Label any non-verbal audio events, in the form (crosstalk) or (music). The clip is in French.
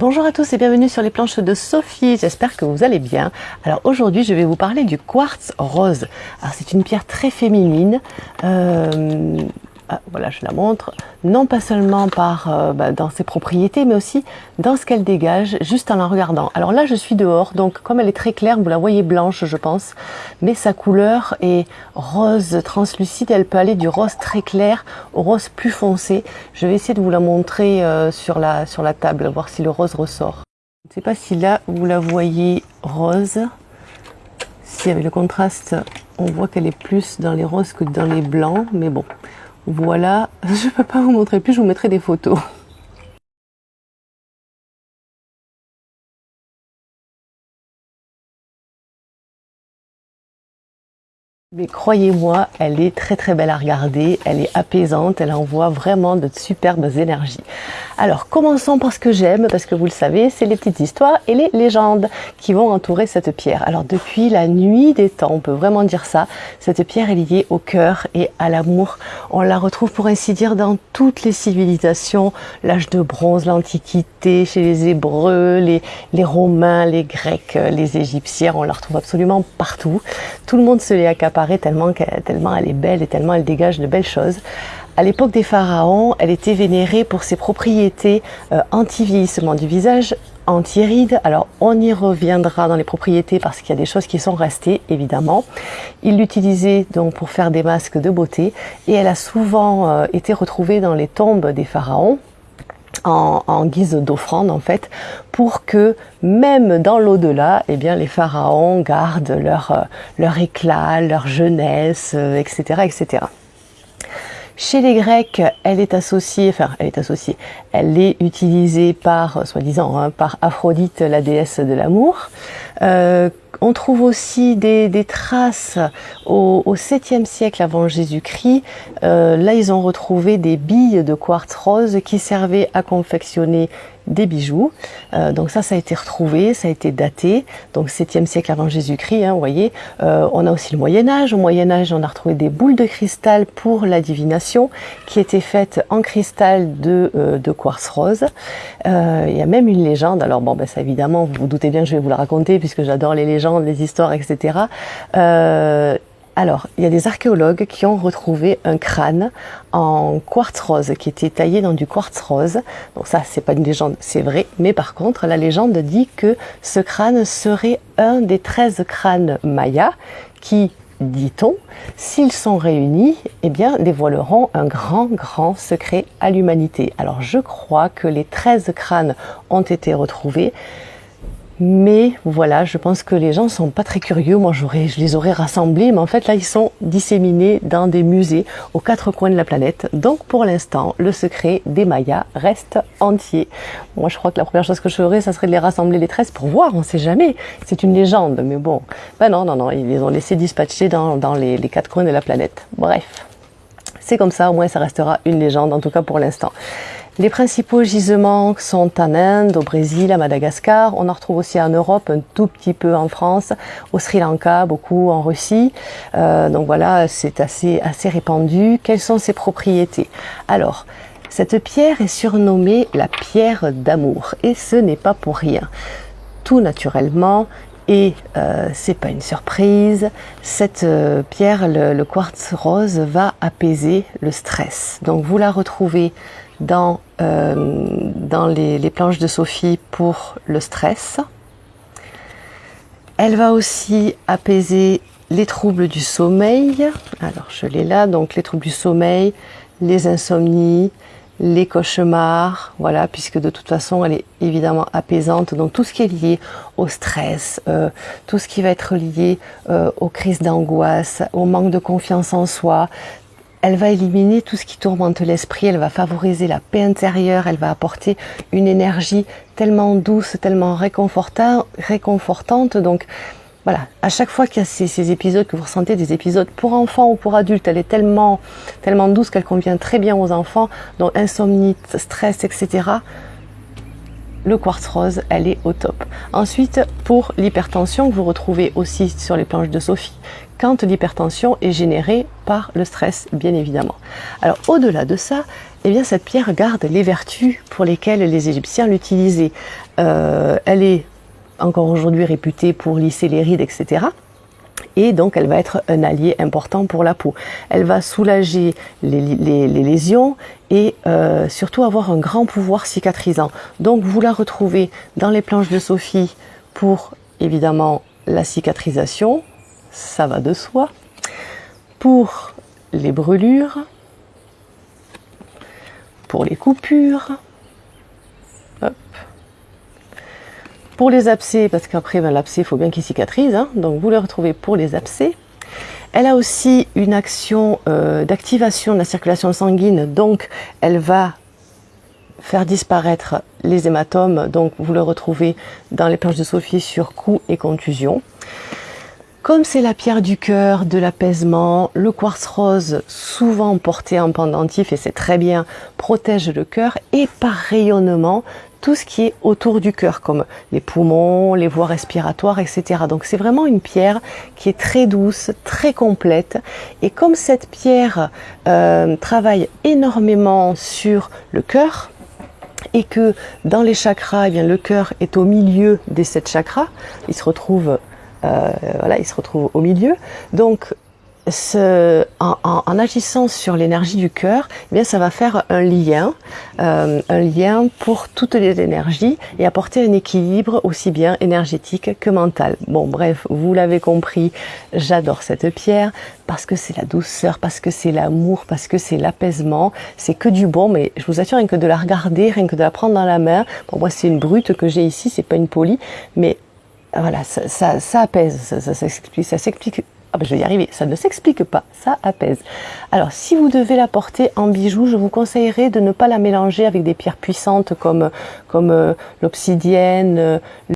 Bonjour à tous et bienvenue sur les planches de Sophie, j'espère que vous allez bien. Alors aujourd'hui je vais vous parler du quartz rose. Alors c'est une pierre très féminine, euh, voilà je la montre, non pas seulement par euh, bah, dans ses propriétés mais aussi dans ce qu'elle dégage juste en la regardant. Alors là je suis dehors donc comme elle est très claire vous la voyez blanche je pense mais sa couleur est rose translucide elle peut aller du rose très clair au rose plus foncé. Je vais essayer de vous la montrer euh, sur, la, sur la table voir si le rose ressort. Je ne sais pas si là vous la voyez rose. Si avec le contraste on voit qu'elle est plus dans les roses que dans les blancs mais bon voilà, (laughs) je ne peux pas vous montrer plus, je vous mettrai des photos. Croyez-moi, elle est très très belle à regarder, elle est apaisante, elle envoie vraiment de superbes énergies. Alors commençons par ce que j'aime, parce que vous le savez, c'est les petites histoires et les légendes qui vont entourer cette pierre. Alors depuis la nuit des temps, on peut vraiment dire ça, cette pierre est liée au cœur et à l'amour. On la retrouve pour ainsi dire dans toutes les civilisations, l'âge de bronze, l'Antiquité, chez les Hébreux, les, les Romains, les Grecs, les Égyptiens, on la retrouve absolument partout. Tout le monde se l'est accaparé tellement, tellement elle est belle et tellement elle dégage de belles choses. À l'époque des pharaons, elle était vénérée pour ses propriétés euh, anti-vieillissement du visage, anti-rides. Alors on y reviendra dans les propriétés parce qu'il y a des choses qui sont restées évidemment. Il l'utilisait donc pour faire des masques de beauté et elle a souvent euh, été retrouvée dans les tombes des pharaons en, guise d'offrande en fait pour que même dans l'au-delà eh bien les pharaons gardent leur, euh, leur éclat, leur jeunesse, etc., euh, etc. Chez les Grecs, elle est associée, enfin, elle est associée, elle est utilisée par, soi-disant, hein, par Aphrodite, la déesse de l'amour. Euh, on trouve aussi des, traces au, au 7e siècle avant Jésus-Christ. Euh, là, ils ont retrouvé des billes de quartz rose qui servaient à confectionner des bijoux. Euh, donc ça, ça a été retrouvé, ça a été daté, donc 7e siècle avant Jésus-Christ, hein, vous voyez. Euh, on a aussi le Moyen-Âge. Au Moyen-Âge, on a retrouvé des boules de cristal pour la divination qui étaient faites en cristal de, de quartz rose. il y a même une légende, alors bon, ben ça évidemment, vous vous doutez bien que je vais vous la raconter puisque j'adore les légendes, les histoires, etc. Alors, il y a des archéologues qui ont retrouvé un crâne en quartz rose, qui était taillé dans du quartz rose. Donc ça, c'est pas une légende, c'est vrai. Mais par contre, la légende dit que ce crâne serait un des 13 crânes mayas qui, dit-on, s'ils sont réunis, eh bien, dévoileront un grand, grand secret à l'humanité. Alors, je crois que les 13 crânes ont été retrouvés. Mais voilà, je pense que les gens sont pas très curieux. Moi, j'aurais, je les aurais rassemblés, mais en fait, là, ils sont disséminés dans des musées aux quatre coins de la planète. Donc, pour l'instant, le secret des Mayas reste entier. Moi, je crois que la première chose que je ferais, ça serait de les rassembler les 13 pour voir. On sait jamais. C'est une légende, mais bon. Ben non, non, non. Ils les ont laissés dispatcher dans, dans les, les quatre coins de la planète. Bref. C'est comme ça, au moins, ça restera une légende, en tout cas pour l'instant. Les principaux gisements sont en Inde, au Brésil, à Madagascar. On en retrouve aussi en Europe, un tout petit peu en France, au Sri Lanka, beaucoup en Russie. Euh, donc voilà, c'est assez, assez répandu. Quelles sont ses propriétés? Alors, cette pierre est surnommée la pierre d'amour et ce n'est pas pour rien. Tout naturellement, et euh, c'est pas une surprise, cette euh, pierre, le, le, quartz rose, va apaiser le stress. Donc vous la retrouvez dans, euh, dans les, planches de Sophie pour le stress. Elle va aussi apaiser les troubles du sommeil. Alors je l'ai là, donc les troubles du sommeil, les insomnies, les cauchemars, voilà, puisque de toute façon elle est évidemment apaisante. Donc tout ce qui est lié au stress, euh, tout ce qui va être lié euh, aux crises d'angoisse, au manque de confiance en soi, elle va éliminer tout ce qui tourmente l'esprit, elle va favoriser la paix intérieure, elle va apporter une énergie tellement douce, tellement réconfortante. Donc voilà, à chaque fois qu'il y a ces, épisodes, que vous ressentez des épisodes pour enfants ou pour adultes, elle est tellement, tellement douce qu'elle convient très bien aux enfants, donc insomnie, stress, etc le quartz rose, elle est au top. Ensuite, pour l'hypertension, vous retrouvez aussi sur les planches de Sophie, quand l'hypertension est générée par le stress, bien évidemment. Alors, au-delà de ça, eh bien cette pierre garde les vertus pour lesquelles les Égyptiens l'utilisaient. Euh, elle est encore aujourd'hui réputée pour lisser les rides, etc. Et donc elle va être un allié important pour la peau. Elle va soulager les, lésions et euh, surtout avoir un grand pouvoir cicatrisant. Donc vous la retrouvez dans les planches de Sophie pour évidemment la cicatrisation, ça va de soi. Pour les brûlures, pour les coupures, pour les abcès, parce qu'après ben, l'abcès, il faut bien qu'il cicatrise, hein. donc vous le retrouvez pour les abcès. Elle a aussi une action euh, d'activation de la circulation sanguine, donc elle va faire disparaître les hématomes, donc vous le retrouvez dans les planches de Sophie sur cou et contusion. Comme c'est la pierre du cœur, de l'apaisement, le quartz rose, souvent porté en pendentif, et c'est très bien, protège le cœur, et par rayonnement, tout ce qui est autour du cœur, comme les poumons, les voies respiratoires, etc. Donc c'est vraiment une pierre qui est très douce, très complète. Et comme cette pierre euh, travaille énormément sur le cœur, et que dans les chakras, eh bien, le cœur est au milieu des sept chakras, il se retrouve euh, voilà, il se retrouve au milieu. Donc, en, agissant sur l'énergie du cœur, eh bien ça va faire un lien, euh, un lien pour toutes les énergies et apporter un équilibre aussi bien énergétique que mental. Bon, bref, vous l'avez compris, j'adore cette pierre parce que c'est la douceur, parce que c'est l'amour, parce que c'est l'apaisement, c'est que du bon. Mais je vous assure, rien que de la regarder, rien que de la prendre dans la main. Pour moi, c'est une brute que j'ai ici, c'est pas une polie, mais voilà, ça, ça, apaise, ça, ça s'explique. Ah ben je vais y arriver, ça ne s'explique pas, ça apaise. Alors si vous devez la porter en bijou, je vous conseillerais de ne pas la mélanger avec des pierres puissantes comme, comme euh, l'obsidienne,